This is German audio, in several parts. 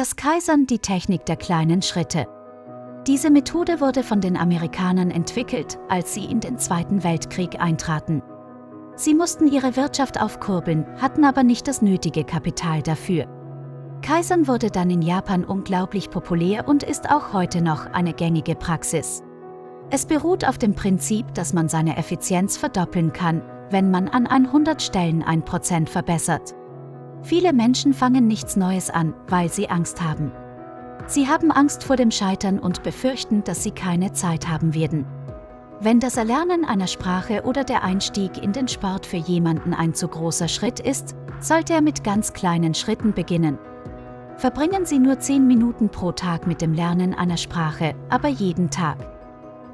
Das Kaisern die Technik der kleinen Schritte. Diese Methode wurde von den Amerikanern entwickelt, als sie in den Zweiten Weltkrieg eintraten. Sie mussten ihre Wirtschaft aufkurbeln, hatten aber nicht das nötige Kapital dafür. Kaisern wurde dann in Japan unglaublich populär und ist auch heute noch eine gängige Praxis. Es beruht auf dem Prinzip, dass man seine Effizienz verdoppeln kann, wenn man an 100 Stellen 1% verbessert. Viele Menschen fangen nichts Neues an, weil sie Angst haben. Sie haben Angst vor dem Scheitern und befürchten, dass sie keine Zeit haben werden. Wenn das Erlernen einer Sprache oder der Einstieg in den Sport für jemanden ein zu großer Schritt ist, sollte er mit ganz kleinen Schritten beginnen. Verbringen Sie nur 10 Minuten pro Tag mit dem Lernen einer Sprache, aber jeden Tag.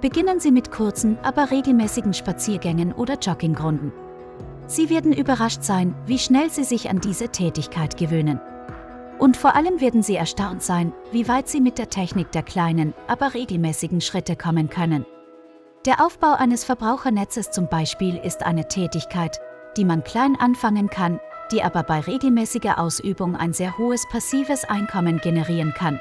Beginnen Sie mit kurzen, aber regelmäßigen Spaziergängen oder Joggingrunden. Sie werden überrascht sein, wie schnell Sie sich an diese Tätigkeit gewöhnen. Und vor allem werden Sie erstaunt sein, wie weit Sie mit der Technik der kleinen, aber regelmäßigen Schritte kommen können. Der Aufbau eines Verbrauchernetzes zum Beispiel ist eine Tätigkeit, die man klein anfangen kann, die aber bei regelmäßiger Ausübung ein sehr hohes passives Einkommen generieren kann.